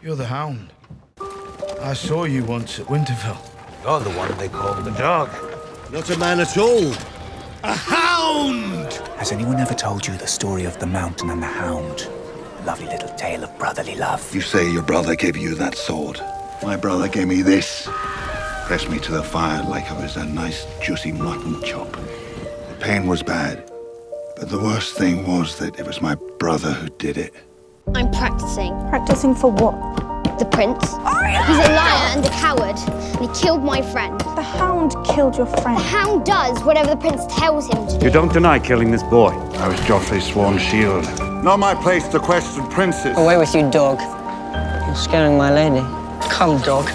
You're the Hound. I saw you once at Winterfell. You're the one they call the dog. Not a man at all. A hound! Has anyone ever told you the story of the mountain and the hound? A lovely little tale of brotherly love. You say your brother gave you that sword. My brother gave me this. Pressed me to the fire like I was a nice, juicy mutton chop. The pain was bad. But the worst thing was that it was my brother who did it. I'm practicing. Practicing for what? The prince. He's a liar and a coward, and he killed my friend. The hound killed your friend. The hound does whatever the prince tells him to do. You don't deny killing this boy. I was Joffrey's sworn shield. Not my place to question princes. Away with you, dog. You're scaring my lady. Come, dog.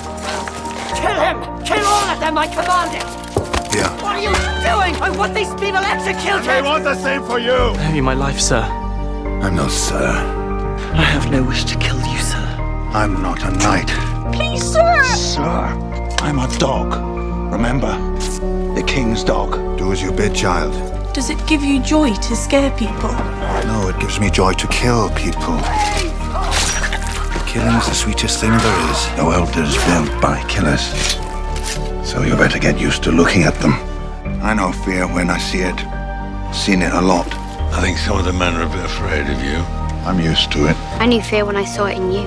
Kill him! Kill all of them, I command it! Yeah. What are you doing? I want these people executed! I want the same for you! I owe you my life, sir. I'm no sir. I have no wish to kill you, sir. I'm not a knight. Please, sir! Sir, I'm a dog. Remember? The king's dog. Do as you bid, child. Does it give you joy to scare people? No, it gives me joy to kill people. Killing is the sweetest thing there is. No elder's built by killers. So you better get used to looking at them. I know fear when I see it. Seen it a lot. I think some of the men are a bit afraid of you. I'm used to it. I knew fear when I saw it in you.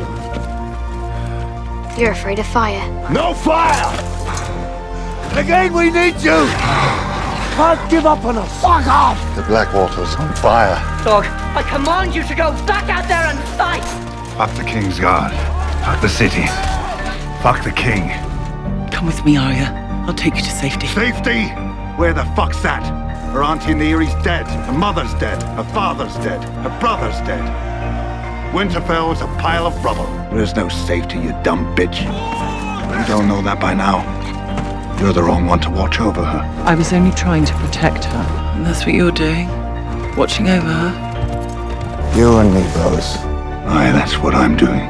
You're afraid of fire. No fire! Again, we need you! Can't give up on us! Fuck off! The Blackwater's on fire. Dog, I command you to go back out there and fight! Fuck the Kingsguard. Fuck the city. Fuck the king. Come with me, Arya. I'll take you to safety. Safety? Where the fuck's that? Her auntie Neary's dead. Her mother's dead. Her father's dead. Her brother's dead. Winterfell is a pile of rubble. There's no safety, you dumb bitch. You don't know that by now. You're the wrong one to watch over her. I was only trying to protect her. And that's what you're doing? Watching over her? You and me, bros. Aye, that's what I'm doing.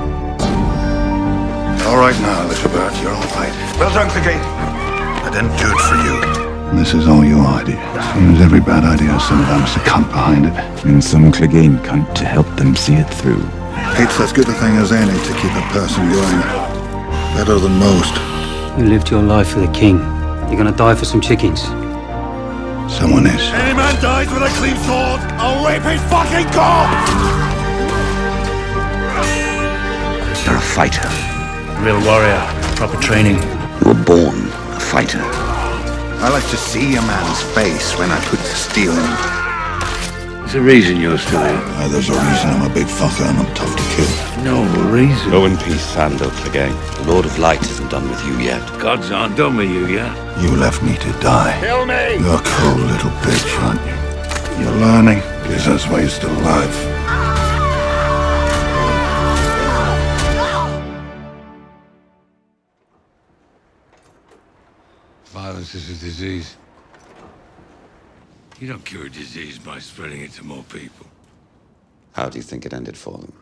All right now, little bird, you're all right. Well done, Clegane. I didn't do it for you. This is all your idea. Seems every bad idea has sometimes a cunt behind it. And some Clegane cunt to help them see it through. It's as good a thing as any to keep a person going. Better than most. You lived your life for the king. You're gonna die for some chickens. Someone is. Any man dies with a clean sword, I'll rape his fucking corpse! You're a fighter. Real warrior. Proper training. You were born a fighter. I like to see a man's face when I put the steel in him. There's a reason you're still here. Uh, there's a reason I'm a big fucker and I'm tough to kill. No reason. Go in peace, Sandor Clegane. The Lord of Light isn't done with you yet. Gods aren't done with you yet. You left me to die. Kill me! You're a cold little bitch, aren't you? You're learning. Guess that's why you're still alive. Violence is a disease. You don't cure a disease by spreading it to more people. How do you think it ended for them?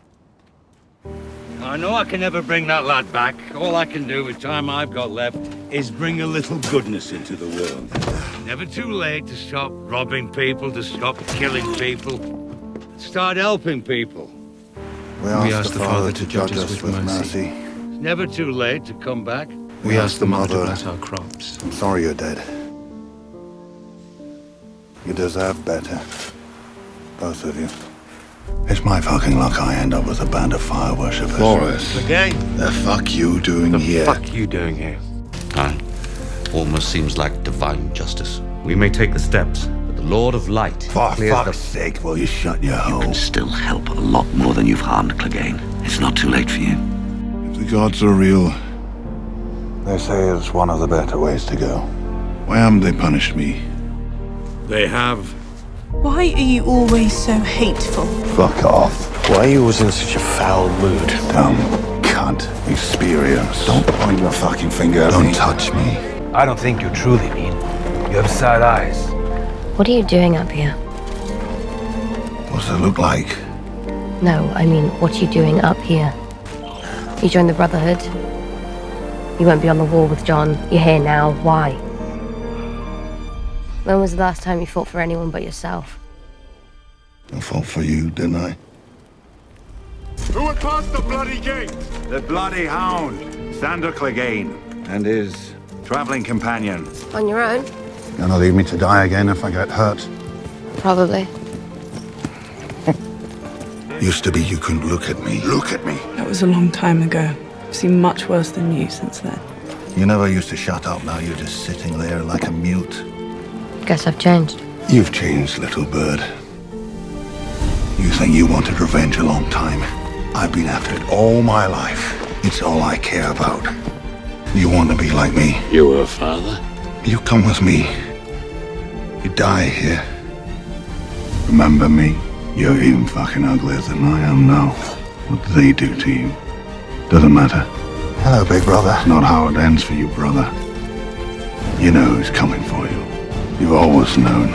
I know I can never bring that lad back. All I can do with time I've got left is bring a little goodness into the world. Never too late to stop robbing people, to stop killing people. Start helping people. We ask, the Father to judge us with mercy. It's never too late to come back. We ask the Mother to bless our crops. I'm sorry you're dead. You deserve better. Both of you. It's my fucking luck I end up with a band of fire worshippers. Thoros. Again? The fuck you doing The here? The fuck you doing here? Aye. Almost seems like divine justice. We may take the steps, but the Lord of Light For fuck's sake, will you shut your You hole? can still help a lot more than you've harmed Clegane. It's not too late for you. If the gods are real, they say it's one of the better ways to go. Why haven't they punished me? They have. Why are you always so hateful? Fuck off. Why are you always in such a foul mood? Dumb cunt. Experience. Don't point your fucking finger at Don't touch me. I don't think you truly mean. You have sad eyes. What are you doing up here? What's it look like? No, I mean, what are you doing up here? You joined the Brotherhood. You won't be on the wall with Jon. You're here now. Why? When was the last time you fought for anyone but yourself? I fought for you, didn't I? Who got past the bloody gate? The bloody hound, Sandor Clegane, and his traveling companion. On your own? You're Gonna leave me to die again if I get hurt. Probably. Used to be you couldn't look at me. Look at me. That was a long time ago. I've seen much worse than you since then. You never used to shut up. Now you're just sitting there like a mute. Guess I've changed. You've changed, little bird. You think you wanted revenge a long time. I've been after it all my life. It's all I care about. You want to be like me. You were a father? You come with me. You die here. Remember me? You're even fucking uglier than I am now. What do they do to you? Doesn't matter. Hello, big brother. It's not how it ends for you, brother. You know who's coming for you. You've always known.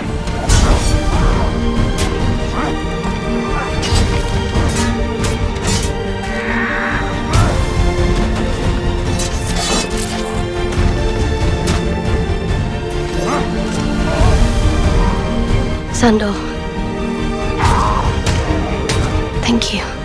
Sandor. Thank you.